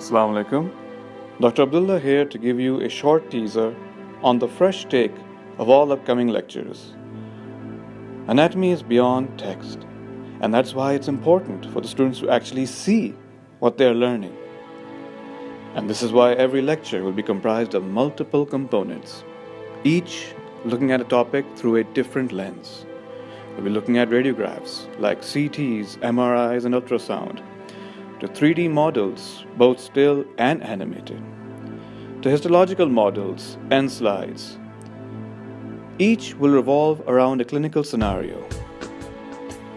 Assalamu alaikum. Dr. Abdullah here to give you a short teaser on the fresh take of all upcoming lectures. Anatomy is beyond text, and that's why it's important for the students to actually see what they're learning. And this is why every lecture will be comprised of multiple components, each looking at a topic through a different lens. We'll be looking at radiographs like CTs, MRIs, and ultrasound to 3D models, both still and animated, to histological models and slides. Each will revolve around a clinical scenario.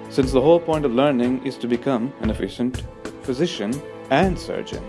Since the whole point of learning is to become an efficient physician and surgeon.